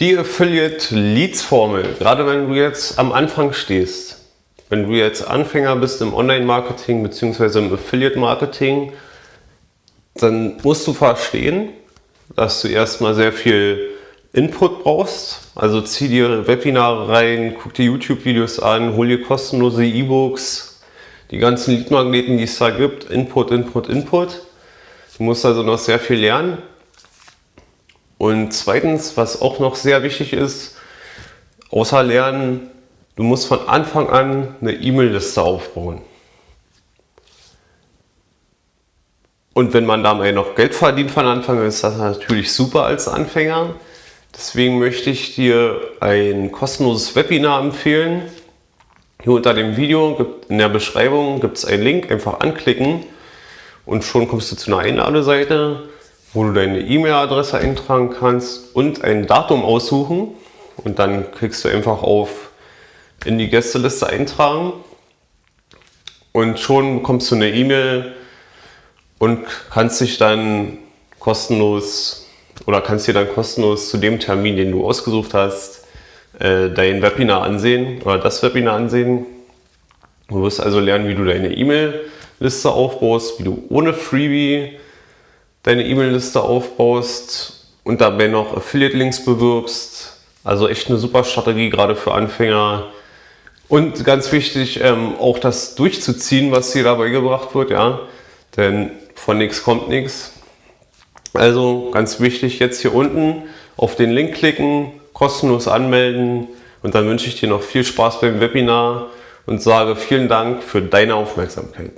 Die Affiliate Leads Formel, gerade wenn du jetzt am Anfang stehst, wenn du jetzt Anfänger bist im Online-Marketing bzw. im Affiliate-Marketing, dann musst du verstehen, dass du erstmal sehr viel Input brauchst. Also zieh dir Webinare rein, guck dir YouTube-Videos an, hol dir kostenlose E-Books, die ganzen Lead-Magneten, die es da gibt, Input, Input, Input. Du musst also noch sehr viel lernen. Und zweitens, was auch noch sehr wichtig ist, außer Lernen, du musst von Anfang an eine E-Mail-Liste aufbauen. Und wenn man dabei noch Geld verdient von Anfang an, ist das natürlich super als Anfänger. Deswegen möchte ich dir ein kostenloses Webinar empfehlen. Hier unter dem Video in der Beschreibung gibt es einen Link, einfach anklicken und schon kommst du zu einer Einladeseite, wo du deine E-Mail-Adresse eintragen kannst und ein Datum aussuchen und dann klickst du einfach auf in die Gästeliste eintragen und schon bekommst du eine E-Mail und kannst dich dann kostenlos oder kannst dir dann kostenlos zu dem Termin, den du ausgesucht hast, äh, dein Webinar ansehen oder das Webinar ansehen. Du wirst also lernen, wie du deine E-Mail-Liste aufbaust, wie du ohne Freebie deine E-Mail-Liste aufbaust und dabei noch Affiliate-Links bewirbst. Also echt eine super Strategie, gerade für Anfänger. Und ganz wichtig, ähm, auch das durchzuziehen, was dir dabei gebracht wird, ja. Denn von nichts kommt nichts. Also ganz wichtig, jetzt hier unten auf den Link klicken, kostenlos anmelden und dann wünsche ich dir noch viel Spaß beim Webinar und sage vielen Dank für deine Aufmerksamkeit.